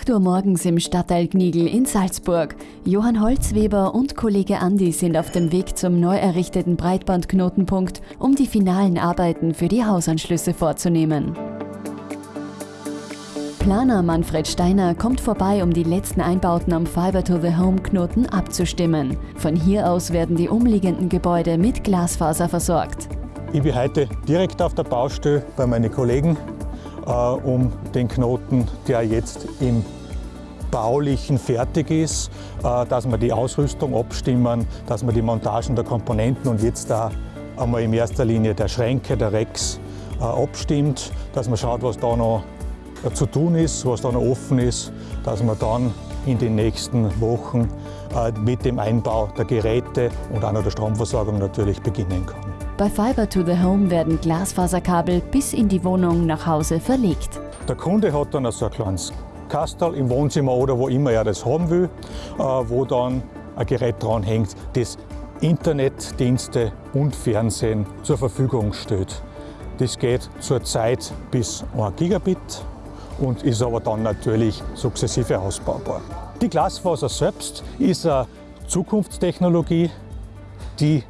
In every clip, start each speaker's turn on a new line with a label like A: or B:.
A: 8 Uhr morgens im Stadtteil Gnigl in Salzburg. Johann Holzweber und Kollege Andi sind auf dem Weg zum neu errichteten Breitbandknotenpunkt, um die finalen Arbeiten für die Hausanschlüsse vorzunehmen. Planer Manfred Steiner kommt vorbei, um die letzten Einbauten am Fiber-to-the-Home-Knoten abzustimmen. Von hier aus werden die umliegenden Gebäude mit Glasfaser versorgt.
B: Ich bin heute direkt auf der Baustelle bei meinen Kollegen um den Knoten, der jetzt im Baulichen fertig ist, äh, dass wir die Ausrüstung abstimmen, dass wir die Montagen der Komponenten und jetzt da einmal in erster Linie der Schränke, der Rex äh, abstimmt, dass man schaut, was da noch zu tun ist, was da noch offen ist, dass man dann in den nächsten Wochen mit dem Einbau der Geräte und auch noch der Stromversorgung natürlich beginnen kann.
A: Bei Fiber to the Home werden Glasfaserkabel bis in die Wohnung nach Hause verlegt.
B: Der Kunde hat dann so ein kleines Kastel im Wohnzimmer oder wo immer er das haben will, äh, wo dann ein Gerät dran hängt, das Internetdienste und Fernsehen zur Verfügung stellt. Das geht zurzeit bis 1 Gigabit und ist aber dann natürlich sukzessive ausbaubar. Die Glasfaser selbst ist eine Zukunftstechnologie, die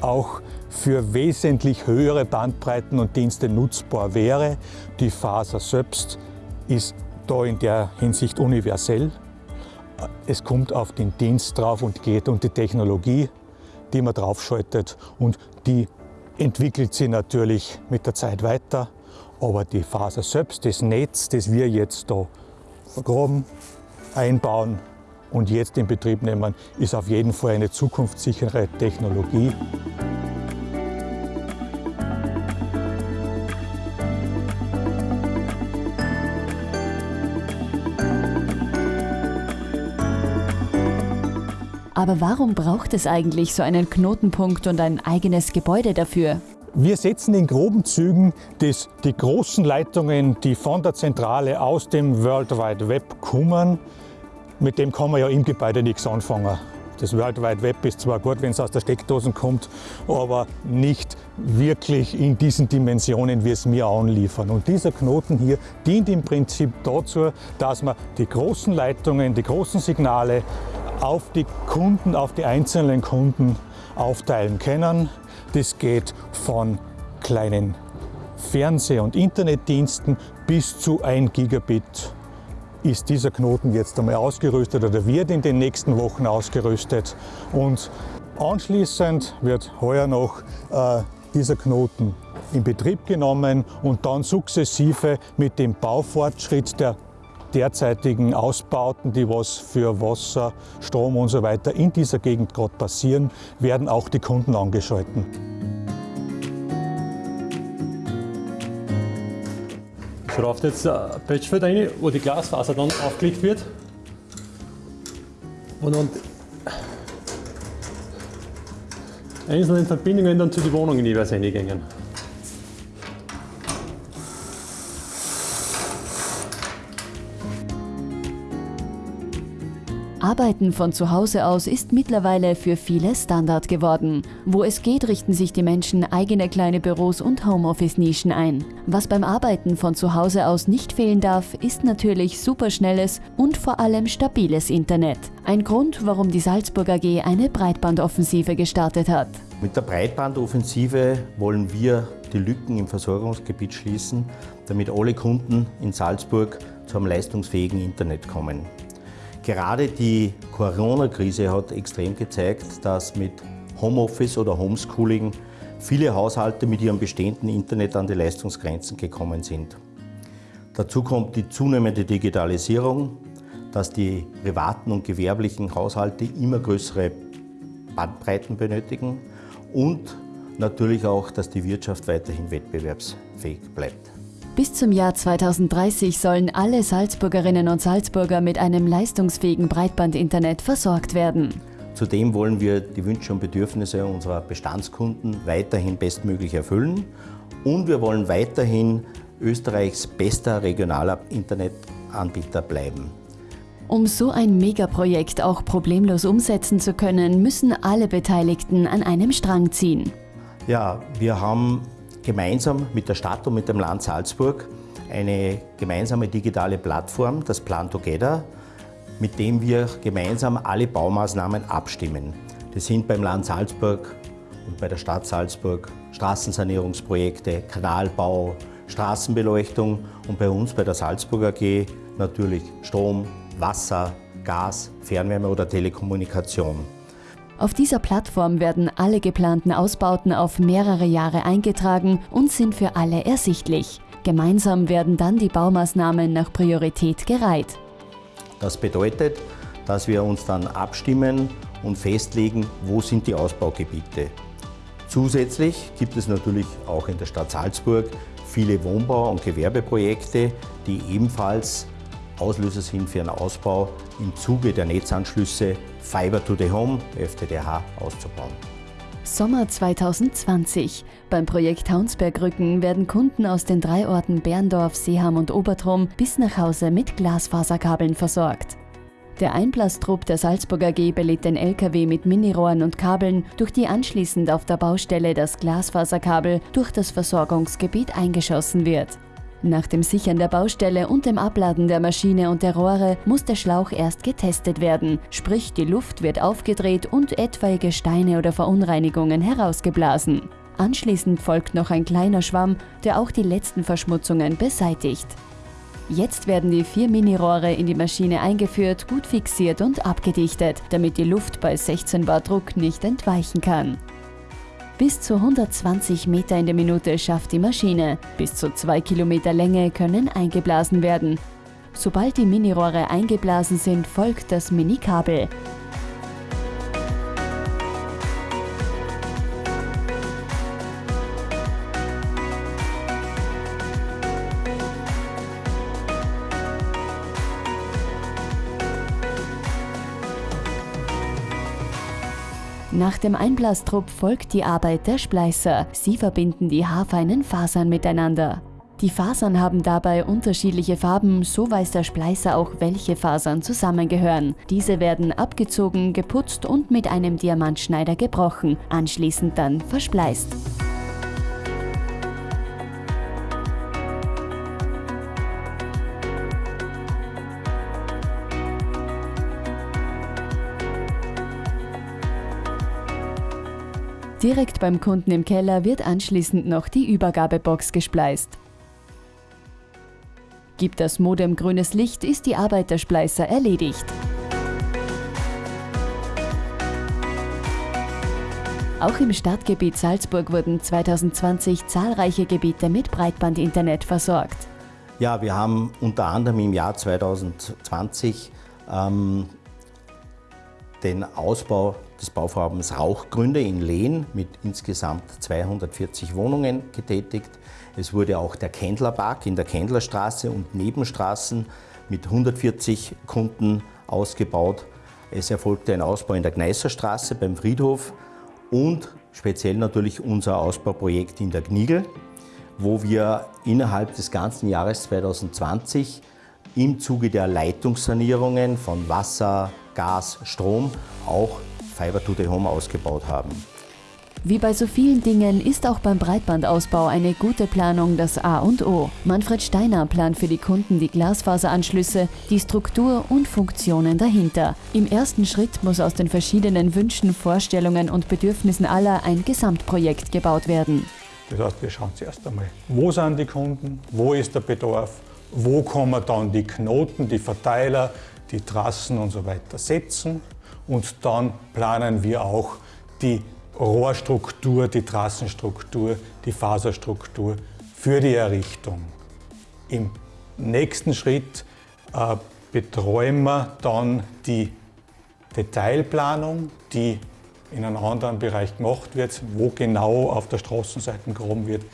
B: auch für wesentlich höhere Bandbreiten und Dienste nutzbar wäre. Die Faser selbst ist da in der Hinsicht universell. Es kommt auf den Dienst drauf und geht um die Technologie, die man draufschaltet und die entwickelt sich natürlich mit der Zeit weiter. Aber die Faser selbst, das Netz, das wir jetzt da vergraben, einbauen und jetzt in Betrieb nehmen, ist auf jeden Fall eine zukunftssichere Technologie.
A: Aber warum braucht es eigentlich so einen Knotenpunkt und ein eigenes Gebäude dafür?
B: Wir setzen in groben Zügen das, die großen Leitungen, die von der Zentrale aus dem World Wide Web kommen. Mit dem kann man ja im Gebäude nichts anfangen. Das World Wide Web ist zwar gut, wenn es aus der Steckdose kommt, aber nicht wirklich in diesen Dimensionen, wie es wir anliefern. Und dieser Knoten hier dient im Prinzip dazu, dass man die großen Leitungen, die großen Signale auf die Kunden, auf die einzelnen Kunden aufteilen können. Das geht von kleinen Fernseh- und Internetdiensten bis zu 1 Gigabit ist dieser Knoten jetzt einmal ausgerüstet oder wird in den nächsten Wochen ausgerüstet. Und anschließend wird heuer noch äh, dieser Knoten in Betrieb genommen und dann sukzessive mit dem Baufortschritt der derzeitigen Ausbauten, die was für Wasser, Strom und so weiter in dieser Gegend gerade passieren, werden auch die Kunden angeschalten.
C: So läuft jetzt ein Patchfeld rein, wo die Glasfaser dann aufgelegt wird. Und dann einzelne Verbindungen dann zu den Wohnungen jeweils reingehen.
A: Arbeiten von zu Hause aus ist mittlerweile für viele Standard geworden. Wo es geht, richten sich die Menschen eigene kleine Büros und Homeoffice-Nischen ein. Was beim Arbeiten von zu Hause aus nicht fehlen darf, ist natürlich superschnelles und vor allem stabiles Internet. Ein Grund, warum die Salzburg AG eine Breitbandoffensive gestartet hat.
D: Mit der Breitbandoffensive wollen wir die Lücken im Versorgungsgebiet schließen, damit alle Kunden in Salzburg zu einem leistungsfähigen Internet kommen. Gerade die Corona-Krise hat extrem gezeigt, dass mit Homeoffice oder Homeschooling viele Haushalte mit ihrem bestehenden Internet an die Leistungsgrenzen gekommen sind. Dazu kommt die zunehmende Digitalisierung, dass die privaten und gewerblichen Haushalte immer größere Bandbreiten benötigen und natürlich auch, dass die Wirtschaft weiterhin wettbewerbsfähig bleibt.
A: Bis zum Jahr 2030 sollen alle Salzburgerinnen und Salzburger mit einem leistungsfähigen Breitbandinternet versorgt werden.
D: Zudem wollen wir die Wünsche und Bedürfnisse unserer Bestandskunden weiterhin bestmöglich erfüllen und wir wollen weiterhin Österreichs bester regionaler Internetanbieter bleiben.
A: Um so ein Megaprojekt auch problemlos umsetzen zu können, müssen alle Beteiligten an einem Strang ziehen.
D: Ja, wir haben gemeinsam mit der Stadt und mit dem Land Salzburg eine gemeinsame digitale Plattform, das Plan Together, mit dem wir gemeinsam alle Baumaßnahmen abstimmen. Das sind beim Land Salzburg und bei der Stadt Salzburg Straßensanierungsprojekte, Kanalbau, Straßenbeleuchtung und bei uns bei der Salzburg AG natürlich Strom, Wasser, Gas, Fernwärme oder Telekommunikation.
A: Auf dieser Plattform werden alle geplanten Ausbauten auf mehrere Jahre eingetragen und sind für alle ersichtlich. Gemeinsam werden dann die Baumaßnahmen nach Priorität gereiht.
D: Das bedeutet, dass wir uns dann abstimmen und festlegen, wo sind die Ausbaugebiete. Zusätzlich gibt es natürlich auch in der Stadt Salzburg viele Wohnbau- und Gewerbeprojekte, die ebenfalls Auslöser sind für einen Ausbau im Zuge der Netzanschlüsse Fiber to the Home, FTTH, auszubauen.
A: Sommer 2020. Beim Projekt Haunsbergrücken werden Kunden aus den drei Orten Berndorf, Seeham und Obertrum bis nach Hause mit Glasfaserkabeln versorgt. Der Einblastrupp der Salzburg AG belädt den LKW mit Minirohren und Kabeln, durch die anschließend auf der Baustelle das Glasfaserkabel durch das Versorgungsgebiet eingeschossen wird. Nach dem Sichern der Baustelle und dem Abladen der Maschine und der Rohre muss der Schlauch erst getestet werden, sprich die Luft wird aufgedreht und etwaige Steine oder Verunreinigungen herausgeblasen. Anschließend folgt noch ein kleiner Schwamm, der auch die letzten Verschmutzungen beseitigt. Jetzt werden die vier Minirohre in die Maschine eingeführt, gut fixiert und abgedichtet, damit die Luft bei 16 Bar Druck nicht entweichen kann. Bis zu 120 Meter in der Minute schafft die Maschine. Bis zu 2 Kilometer Länge können eingeblasen werden. Sobald die Minirohre eingeblasen sind, folgt das Minikabel. Nach dem Einblastrupp folgt die Arbeit der Spleißer. Sie verbinden die haarfeinen Fasern miteinander. Die Fasern haben dabei unterschiedliche Farben, so weiß der Spleißer auch, welche Fasern zusammengehören. Diese werden abgezogen, geputzt und mit einem Diamantschneider gebrochen, anschließend dann verspleißt. Direkt beim Kunden im Keller wird anschließend noch die Übergabebox gespleist. Gibt das Modem grünes Licht, ist die Arbeit der Spleißer erledigt. Auch im Stadtgebiet Salzburg wurden 2020 zahlreiche Gebiete mit Breitbandinternet versorgt.
D: Ja, wir haben unter anderem im Jahr 2020 ähm, den Ausbau des Bauvorhabens Rauchgründe in Lehn mit insgesamt 240 Wohnungen getätigt. Es wurde auch der Kendlerpark in der Kendlerstraße und Nebenstraßen mit 140 Kunden ausgebaut. Es erfolgte ein Ausbau in der Gneißerstraße beim Friedhof und speziell natürlich unser Ausbauprojekt in der Gnigel, wo wir innerhalb des ganzen Jahres 2020 im Zuge der Leitungssanierungen von Wasser, Gas, Strom auch Fiber to the Home ausgebaut haben.
A: Wie bei so vielen Dingen ist auch beim Breitbandausbau eine gute Planung das A und O. Manfred Steiner plant für die Kunden die Glasfaseranschlüsse, die Struktur und Funktionen dahinter. Im ersten Schritt muss aus den verschiedenen Wünschen, Vorstellungen und Bedürfnissen aller ein Gesamtprojekt gebaut werden.
B: Das heißt, wir schauen zuerst einmal, wo sind die Kunden, wo ist der Bedarf, wo kommen dann die Knoten, die Verteiler, die Trassen und so weiter setzen und dann planen wir auch die Rohrstruktur, die Trassenstruktur, die Faserstruktur für die Errichtung. Im nächsten Schritt äh, betreuen wir dann die Detailplanung, die in einem anderen Bereich gemacht wird. Wo genau auf der Straßenseite gehoben wird,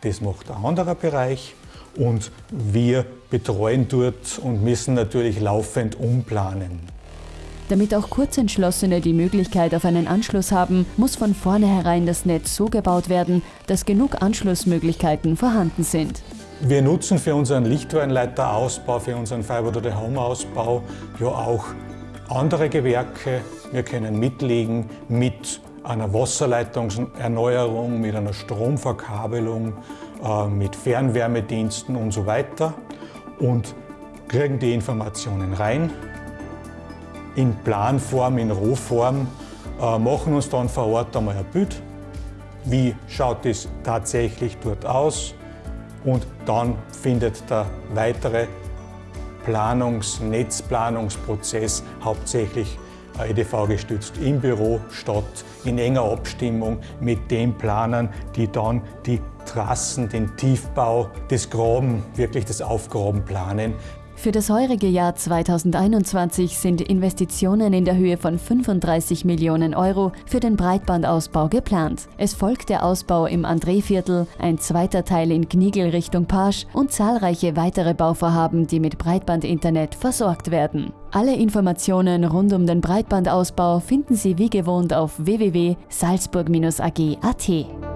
B: das macht ein anderer Bereich. Und wir betreuen dort und müssen natürlich laufend umplanen.
A: Damit auch Kurzentschlossene die Möglichkeit auf einen Anschluss haben, muss von vornherein das Netz so gebaut werden, dass genug Anschlussmöglichkeiten vorhanden sind.
B: Wir nutzen für unseren Lichtwellenleiterausbau, für unseren Fiber-to-the-Home-Ausbau ja auch andere Gewerke. Wir können mitlegen mit einer Wasserleitungserneuerung, mit einer Stromverkabelung, äh, mit Fernwärmediensten und so weiter und kriegen die Informationen rein in Planform, in Rohform, äh, machen uns dann vor Ort einmal ein Bild, wie schaut es tatsächlich dort aus und dann findet der weitere Planungs-, Netzplanungsprozess hauptsächlich EDV-gestützt im Büro statt, in enger Abstimmung mit den Planern, die dann die Trassen, den Tiefbau, das Graben, wirklich das Aufgraben planen.
A: Für das heurige Jahr 2021 sind Investitionen in der Höhe von 35 Millionen Euro für den Breitbandausbau geplant. Es folgt der Ausbau im Andréviertel, ein zweiter Teil in Gnigel Richtung Pasch und zahlreiche weitere Bauvorhaben, die mit Breitbandinternet versorgt werden. Alle Informationen rund um den Breitbandausbau finden Sie wie gewohnt auf www.salzburg-ag.at.